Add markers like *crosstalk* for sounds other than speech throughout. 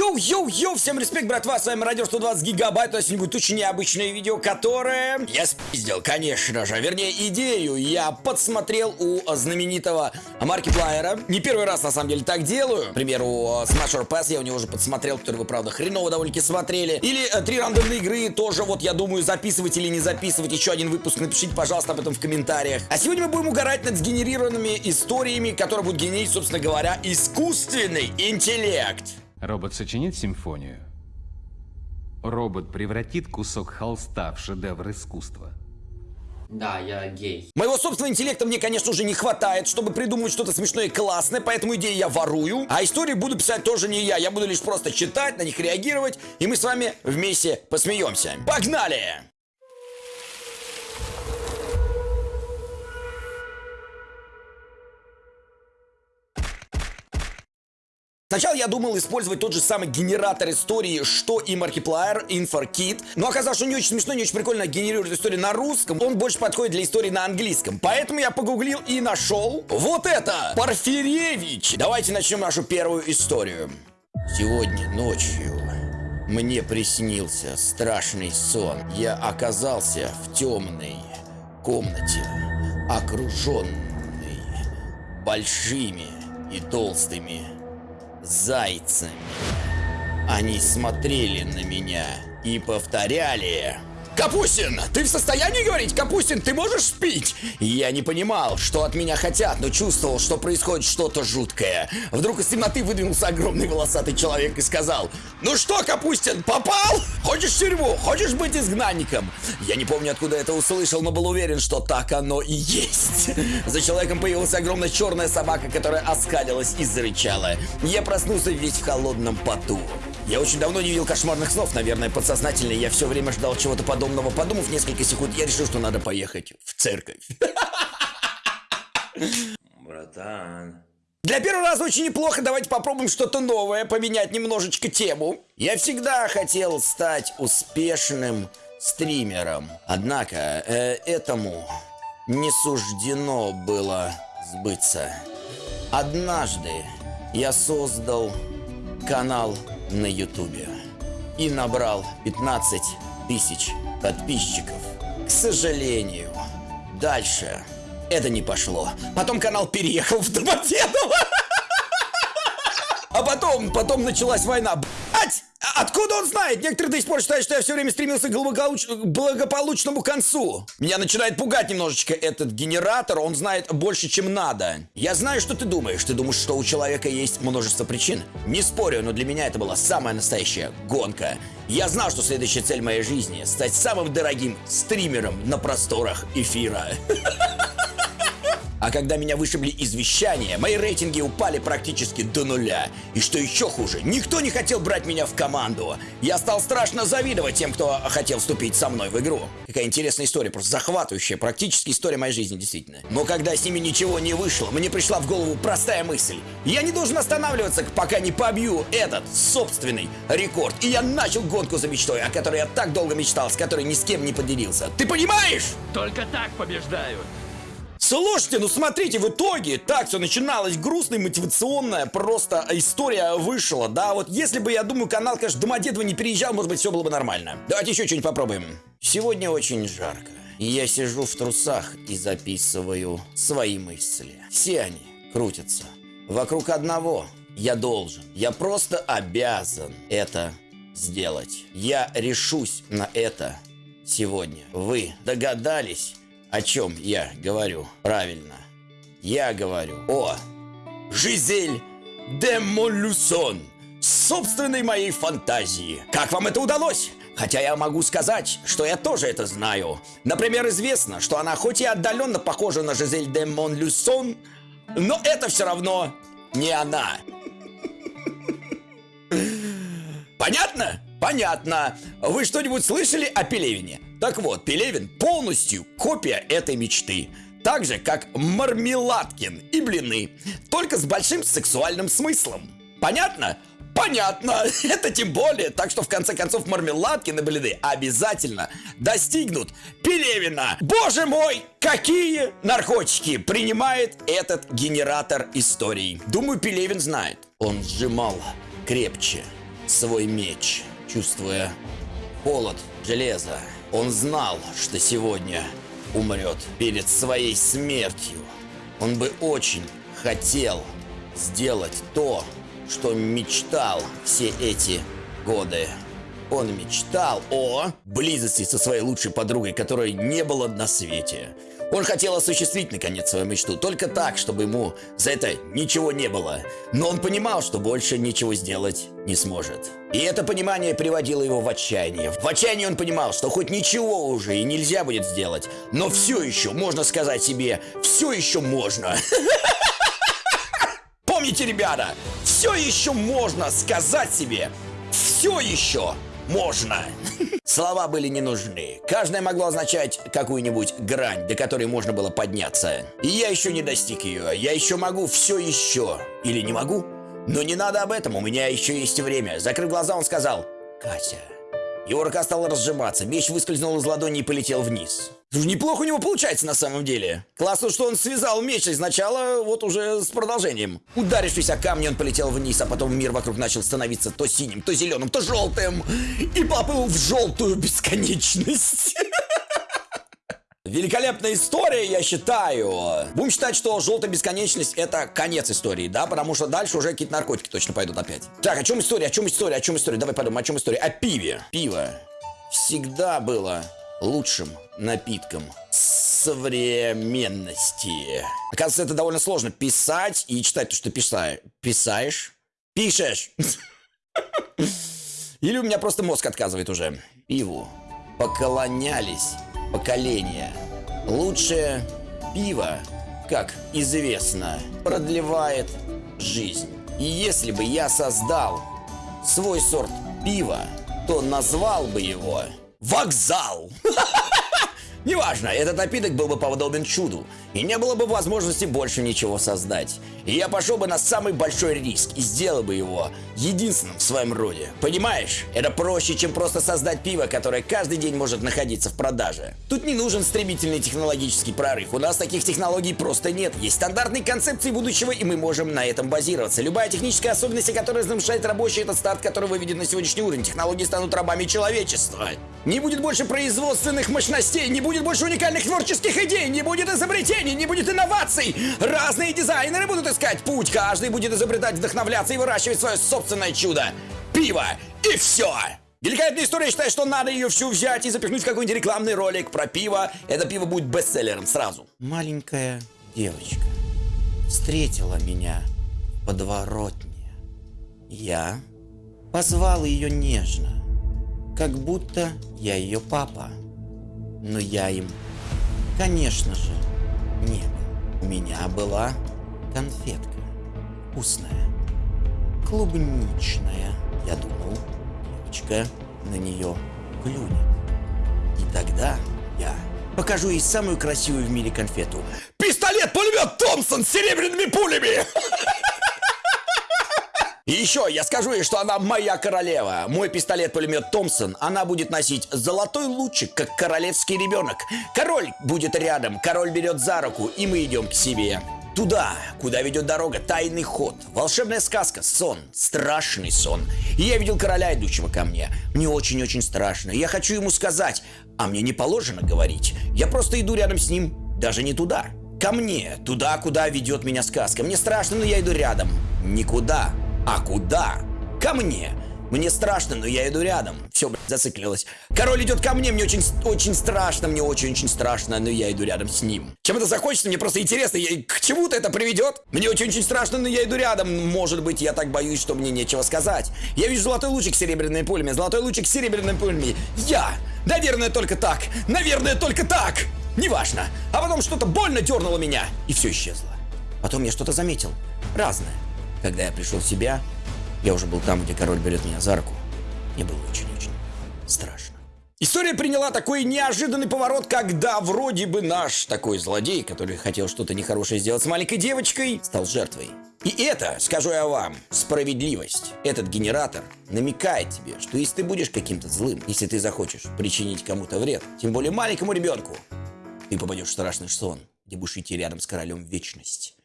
Йоу-йоу-йоу, всем респект, братва, с вами Мародер 120 Гигабайт, у нас сегодня будет очень необычное видео, которое я спиздил, конечно же, вернее, идею я подсмотрел у знаменитого Markiplier а, не первый раз, на самом деле, так делаю, к примеру, Smash Pass я у него уже подсмотрел, который вы, правда, хреново довольно-таки смотрели, или э, три рандомные игры, тоже вот, я думаю, записывать или не записывать еще один выпуск, напишите, пожалуйста, об этом в комментариях. А сегодня мы будем угорать над сгенерированными историями, которые будут генерить, собственно говоря, искусственный интеллект. Робот сочинит симфонию. Робот превратит кусок холста в шедевр искусства. Да, я гей. Моего собственного интеллекта мне, конечно, уже не хватает, чтобы придумывать что-то смешное и классное, поэтому идеи я ворую. А истории буду писать тоже не я, я буду лишь просто читать, на них реагировать, и мы с вами вместе посмеемся. Погнали! Сначала я думал использовать тот же самый генератор истории, что и Markiplier, InforKit, но оказалось, что не очень смешно, не очень прикольно генерирует историю на русском, он больше подходит для истории на английском. Поэтому я погуглил и нашел вот это, Порфиревич. Давайте начнем нашу первую историю. Сегодня ночью мне приснился страшный сон. Я оказался в темной комнате, окруженной большими и толстыми зайцами. Они смотрели на меня и повторяли Капустин, ты в состоянии говорить? Капустин, ты можешь пить? Я не понимал, что от меня хотят, но чувствовал, что происходит что-то жуткое. Вдруг из темноты выдвинулся огромный волосатый человек и сказал, Ну что, Капустин, попал? Хочешь тюрьму? Хочешь быть изгнанником? Я не помню, откуда это услышал, но был уверен, что так оно и есть. За человеком появилась огромная черная собака, которая оскалилась и зарычала. Я проснулся весь в холодном поту. Я очень давно не видел кошмарных снов, наверное, подсознательно. Я все время ждал чего-то подобного. Подумав несколько секунд, я решил, что надо поехать в церковь. *laughs* Братан. Для первого раза очень неплохо. Давайте попробуем что-то новое, поменять немножечко тему. Я всегда хотел стать успешным стримером. Однако э, этому не суждено было сбыться. Однажды я создал канал на ютубе и набрал 15 тысяч подписчиков. К сожалению, дальше это не пошло. Потом канал переехал в Домодедово. *laughs* А потом, потом началась война. Блять! Откуда он знает? Некоторые до сих пор считают, что я все время стремился к благополуч... благополучному концу. Меня начинает пугать немножечко этот генератор, он знает больше, чем надо. Я знаю, что ты думаешь. Ты думаешь, что у человека есть множество причин? Не спорю, но для меня это была самая настоящая гонка. Я знал, что следующая цель моей жизни — стать самым дорогим стримером на просторах эфира. *laughs* А когда меня вышибли из вещания, мои рейтинги упали практически до нуля. И что еще хуже, никто не хотел брать меня в команду. Я стал страшно завидовать тем, кто хотел вступить со мной в игру. Какая интересная история, просто захватывающая, практически история моей жизни, действительно. Но когда с ними ничего не вышло, мне пришла в голову простая мысль. Я не должен останавливаться, пока не побью этот собственный рекорд. И я начал гонку за мечтой, о которой я так долго мечтал, с которой ни с кем не поделился. Ты понимаешь? Только так побеждают. Слушайте, ну смотрите, в итоге так все начиналось грустная, мотивационная, просто история вышла, да, вот если бы, я думаю, канал, конечно, Домодедово не переезжал, может быть, все было бы нормально. Давайте еще что-нибудь попробуем. Сегодня очень жарко, и я сижу в трусах и записываю свои мысли. Все они крутятся вокруг одного. Я должен, я просто обязан это сделать. Я решусь на это сегодня. Вы догадались? О чем я говорю? Правильно. Я говорю о Жизель де Моллюсон, собственной моей фантазии. Как вам это удалось? Хотя я могу сказать, что я тоже это знаю. Например, известно, что она хоть и отдаленно похожа на Жизель де Монлюсон, но это все равно не она. Понятно? Понятно. Вы что-нибудь слышали о Пелевине? Так вот, Пелевин полностью копия этой мечты. Так же, как Мармеладкин и блины. Только с большим сексуальным смыслом. Понятно? Понятно, *laughs* это тем более, так что в конце концов Мармеладкин и блины обязательно достигнут Пелевина. Боже мой, какие наркотики принимает этот генератор историй. Думаю, Пелевин знает. Он сжимал крепче свой меч, чувствуя холод железа. Он знал, что сегодня умрет перед своей смертью. Он бы очень хотел сделать то, что мечтал все эти годы. Он мечтал о близости со своей лучшей подругой, которой не было на свете. Он хотел осуществить наконец свою мечту, только так, чтобы ему за это ничего не было. Но он понимал, что больше ничего сделать не сможет. И это понимание приводило его в отчаяние. В отчаянии он понимал, что хоть ничего уже и нельзя будет сделать, но все еще можно сказать себе, все еще можно. *laughs* Помните, ребята, все еще можно сказать себе, все еще можно. Слова были не нужны. Каждое могло означать какую-нибудь грань, до которой можно было подняться. И я еще не достиг ее. Я еще могу все еще. Или не могу? Но не надо об этом, у меня еще есть время. Закрыв глаза, он сказал, Катя. Его рука стала разжиматься, меч выскользнул из ладони и полетел вниз. Неплохо у него получается на самом деле. Классно, что он связал меч изначала, вот уже с продолжением. Ударившись о камни, он полетел вниз, а потом мир вокруг начал становиться то синим, то зеленым, то желтым. И поплыл в желтую бесконечность. *laughs* Великолепная история, я считаю. Будем считать, что желтая бесконечность это конец истории, да? Потому что дальше уже какие-то наркотики точно пойдут опять. Так, о чем история, о чем история, о чем история? Давай подумаем, о чем история? О пиве. Пиво всегда было лучшим напитком современности. Оказывается, это довольно сложно писать и читать то, что писаешь. Писаешь? Пишешь. *laughs* Или у меня просто мозг отказывает уже. Пиву поклонялись поколения. Лучшее пиво, как известно, продлевает жизнь. И если бы я создал свой сорт пива, то назвал бы его «Вокзал». *laughs* Неважно, этот напиток был бы подобен чуду, и не было бы возможности больше ничего создать. И я пошел бы на самый большой риск и сделал бы его единственным в своем роде. Понимаешь? Это проще, чем просто создать пиво, которое каждый день может находиться в продаже. Тут не нужен стремительный технологический прорыв. У нас таких технологий просто нет. Есть стандартные концепции будущего, и мы можем на этом базироваться. Любая техническая особенность, которая нарушает рабочий, это старт, который выведет на сегодняшний уровень. Технологии станут рабами человечества. Не будет больше производственных мощностей, не будет больше уникальных творческих идей, не будет изобретений, не будет инноваций. Разные дизайнеры будут искать путь, каждый будет изобретать, вдохновляться и выращивать свое собственное чудо. Пиво и все. Великолепная история, считаю, что надо ее всю взять и запихнуть в какой-нибудь рекламный ролик про пиво. Это пиво будет бестселлером сразу. Маленькая девочка встретила меня подворотне. Я позвал ее нежно, как будто я ее папа. Но я им, конечно же, не был. У меня была конфетка. Вкусная. Клубничная. Я думал, девочка на нее клюнет. И тогда я покажу ей самую красивую в мире конфету. Пистолет-пулемет Томпсон с серебряными пулями! *laughs* И еще я скажу ей, что она моя королева. Мой пистолет-пулемет Томпсон, она будет носить золотой лучик, как королевский ребенок. Король будет рядом, король берет за руку, и мы идем к себе. Туда, куда ведет дорога, тайный ход, волшебная сказка, сон, страшный сон. И я видел короля, идущего ко мне. Мне очень-очень страшно. Я хочу ему сказать, а мне не положено говорить. Я просто иду рядом с ним, даже не туда. Ко мне, туда, куда ведет меня сказка. Мне страшно, но я иду рядом. Никуда. А куда? Ко мне. Мне страшно, но я иду рядом. Все, блядь, зациклилось. Король идет ко мне, мне очень, очень страшно, мне очень-очень страшно, но я иду рядом с ним. Чем это закончится, мне просто интересно, я, к чему-то это приведет? Мне очень-очень страшно, но я иду рядом. Может быть, я так боюсь, что мне нечего сказать. Я вижу золотой лучик с серебряными пулями, золотой лучик с серебряными пулями. Я! Наверное, только так. Наверное, только так. Неважно. А потом что-то больно дернуло меня, и все исчезло. Потом я что-то заметил. Разное. Когда я пришел в себя, я уже был там, где король берет меня за руку. Мне было очень-очень страшно. История приняла такой неожиданный поворот, когда вроде бы наш такой злодей, который хотел что-то нехорошее сделать с маленькой девочкой, стал жертвой. И это, скажу я вам, справедливость. Этот генератор намекает тебе, что если ты будешь каким-то злым, если ты захочешь причинить кому-то вред, тем более маленькому ребенку, ты попадешь в страшный сон, где будешь идти рядом с королем вечность.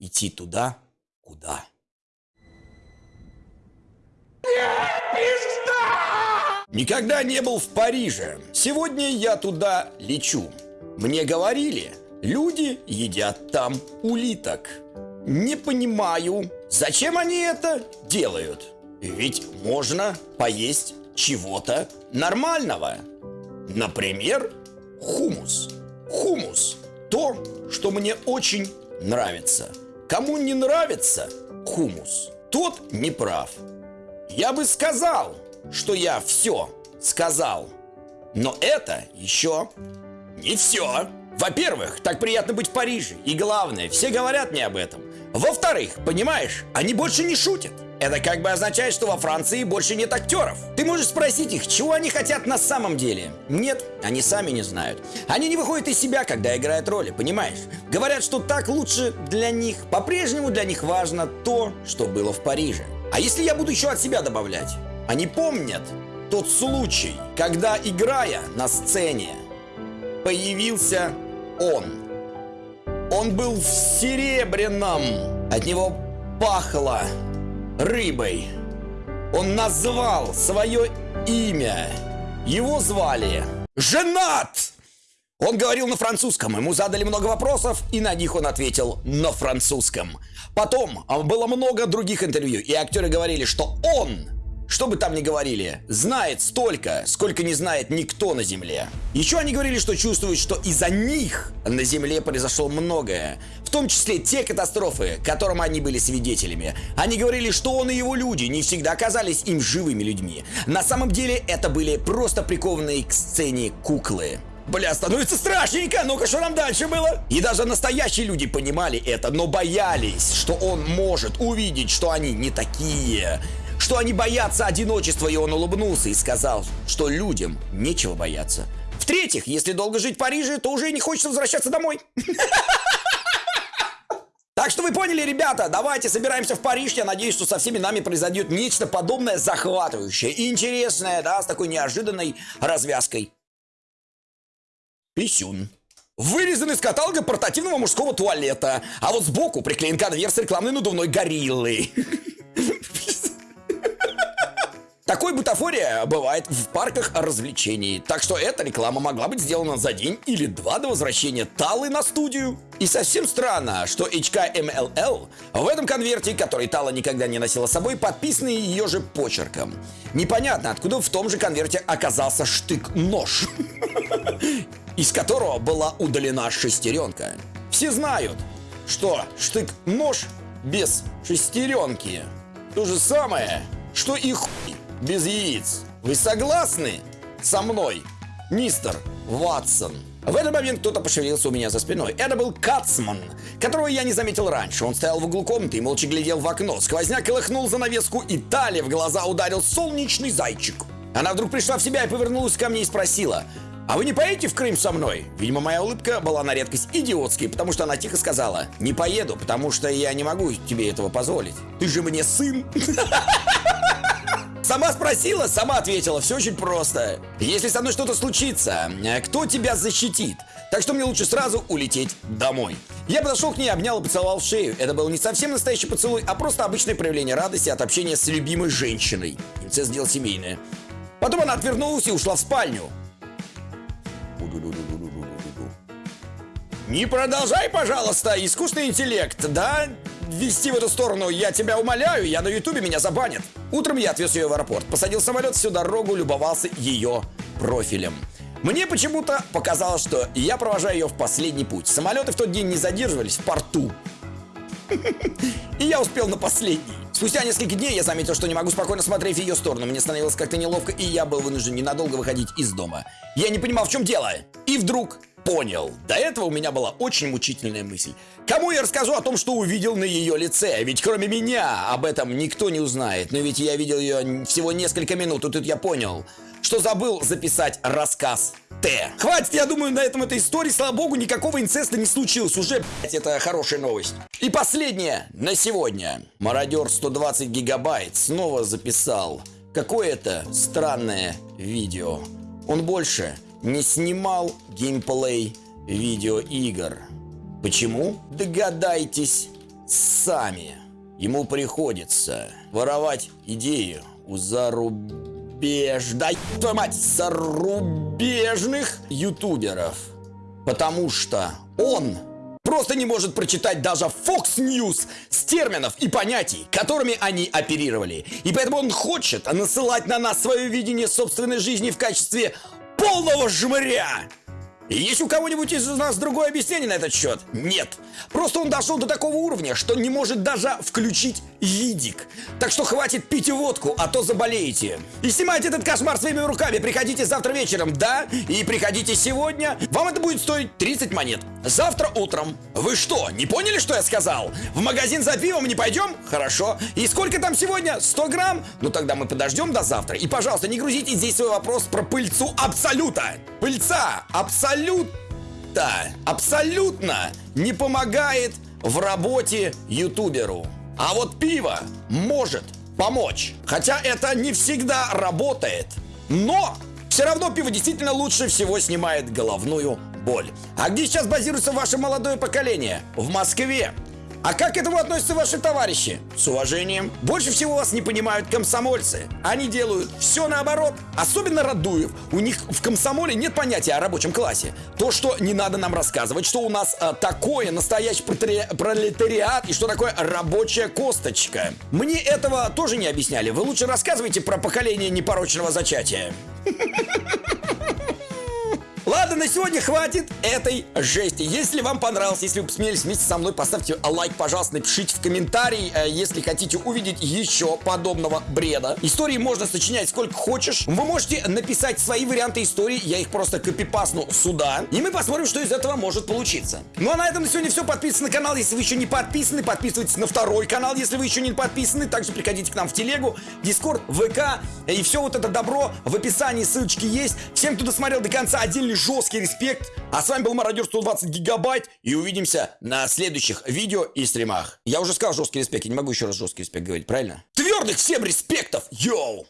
Идти туда, куда! Никогда не был в Париже. Сегодня я туда лечу. Мне говорили, люди едят там улиток. Не понимаю, зачем они это делают? Ведь можно поесть чего-то нормального. Например, хумус. Хумус – то, что мне очень нравится. Кому не нравится хумус, тот не прав. Я бы сказал, что я все сказал. Но это еще не все. Во-первых, так приятно быть в Париже. И главное, все говорят мне об этом. Во-вторых, понимаешь, они больше не шутят. Это как бы означает, что во Франции больше нет актеров. Ты можешь спросить их, чего они хотят на самом деле. Нет, они сами не знают. Они не выходят из себя, когда играют роли, понимаешь? Говорят, что так лучше для них. По-прежнему для них важно то, что было в Париже. А если я буду еще от себя добавлять? Они помнят тот случай, когда, играя на сцене, появился он. Он был в серебряном. От него пахло рыбой. Он назвал свое имя. Его звали Женат! Он говорил на французском, ему задали много вопросов, и на них он ответил на французском. Потом а, было много других интервью, и актеры говорили, что он что бы там ни говорили, знает столько, сколько не знает никто на Земле. Еще они говорили, что чувствуют, что из-за них на Земле произошло многое. В том числе те катастрофы, которым они были свидетелями. Они говорили, что он и его люди не всегда оказались им живыми людьми. На самом деле это были просто прикованные к сцене куклы. Бля, становится страшненько, ну-ка, что нам дальше было? И даже настоящие люди понимали это, но боялись, что он может увидеть, что они не такие что они боятся одиночества, и он улыбнулся и сказал, что людям нечего бояться. В-третьих, если долго жить в Париже, то уже не хочется возвращаться домой. *laughs* Так что вы поняли, ребята, давайте собираемся в Париж. Я надеюсь, что со всеми нами произойдет нечто подобное захватывающее и интересное, да, с такой неожиданной развязкой. Писюн. Вырезан из каталога портативного мужского туалета, а вот сбоку приклеен конверт с рекламной надувной гориллой. Такой бутафория бывает в парках развлечений, так что эта реклама могла быть сделана за день или два до возвращения Талы на студию. И совсем странно, что HKMLL в этом конверте, который Тала никогда не носила с собой, подписаны ее же почерком. Непонятно, откуда в том же конверте оказался штык-нож, из которого была удалена шестеренка. Все знают, что штык-нож без шестеренки то же самое, что и хуй без яиц. Вы согласны со мной, мистер Ватсон? В этот момент кто-то пошевелился у меня за спиной. Это был Кацман, которого я не заметил раньше. Он стоял в углу комнаты и молча глядел в окно. Сквозняк колыхнул занавеску, и Тали в глаза ударил солнечный зайчик. Она вдруг пришла в себя и повернулась ко мне и спросила, «А вы не поедете в Крым со мной?» Видимо, моя улыбка была на редкость идиотской, потому что она тихо сказала, «Не поеду, потому что я не могу тебе этого позволить. Ты же мне сын!» *laughs* Сама спросила, сама ответила. Все очень просто. Если со мной что-то случится, э, кто тебя защитит? Так что мне лучше сразу улететь домой. Я подошел к ней, обнял и поцеловал шею. Это был не совсем настоящий поцелуй, а просто обычное проявление радости от общения с любимой женщиной. Инцест сделал семейное. Потом она отвернулась и ушла в спальню. Не продолжай, пожалуйста, искусственный интеллект, да? вести в эту сторону, я тебя умоляю, я на ютубе меня забанят. Утром я отвез ее в аэропорт, посадил самолет всю дорогу, любовался ее профилем. Мне почему-то показалось, что я провожаю ее в последний путь. Самолеты в тот день не задерживались в порту. И я успел на последний. Спустя несколько дней я заметил, что не могу спокойно смотреть в ее сторону. Мне становилось как-то неловко, и я был вынужден ненадолго выходить из дома. Я не понимал, в чем дело. И вдруг понял. До этого у меня была очень мучительная мысль. Кому я расскажу о том, что увидел на ее лице? Ведь кроме меня об этом никто не узнает. Но ведь я видел ее всего несколько минут, и тут я понял, что забыл записать рассказ Т. Хватит, я думаю, на этом этой истории, слава богу, никакого инцеста не случилось. Уже, блядь, это хорошая новость. И последнее на сегодня. Мародер 120 гигабайт снова записал какое-то странное видео. Он больше не снимал геймплей видеоигр. Почему? Догадайтесь сами. Ему приходится воровать идею у зарубежных зарубеж, да твою мать, зарубежных ютуберов. Потому что он просто не может прочитать даже Fox News с терминов и понятий, которыми они оперировали. И поэтому он хочет насылать на нас свое видение собственной жизни в качестве полного жмыря. Есть у кого-нибудь из нас другое объяснение на этот счет? Нет. Просто он дошел до такого уровня, что не может даже включить видик. Так что хватит пить водку, а то заболеете. И снимайте этот кошмар своими руками. Приходите завтра вечером, да? И приходите сегодня. Вам это будет стоить 30 монет. Завтра утром. Вы что, не поняли, что я сказал? В магазин за пивом не пойдем? Хорошо. И сколько там сегодня? 100 грамм? Ну тогда мы подождем до завтра. И, пожалуйста, не грузите здесь свой вопрос про пыльцу Абсолюта. Пыльца Абсолюта абсолютно не помогает в работе ютуберу. А вот пиво может помочь. Хотя это не всегда работает. Но все равно пиво действительно лучше всего снимает головную боль. А где сейчас базируется ваше молодое поколение? В Москве. А как к этому относятся ваши товарищи? С уважением. Больше всего вас не понимают комсомольцы. Они делают все наоборот. Особенно Радуев. У них в комсомоле нет понятия о рабочем классе. То, что не надо нам рассказывать, что у нас а, такое настоящий пролетариат и что такое рабочая косточка. Мне этого тоже не объясняли. Вы лучше рассказывайте про поколение непорочного зачатия. *laughs* Ладно, на сегодня хватит этой жести. Если вам понравилось, если вы посмеялись вместе со мной, поставьте лайк, пожалуйста, напишите в комментарии, э, если хотите увидеть еще подобного бреда. Истории можно сочинять сколько хочешь. Вы можете написать свои варианты истории, я их просто копипасну сюда, и мы посмотрим, что из этого может получиться. Ну а на этом на сегодня все. Подписывайтесь на канал, если вы еще не подписаны. Подписывайтесь на второй канал, если вы еще не подписаны. Также приходите к нам в телегу, дискорд, ВК и все вот это добро в описании, ссылочки есть. Всем, кто досмотрел до конца, отдельный жесткий респект. А с вами был Мародер 120 гигабайт. И увидимся на следующих видео и стримах. Я уже сказал жесткий респект, я не могу еще раз жесткий респект говорить, правильно? Твердых всем респектов, йоу!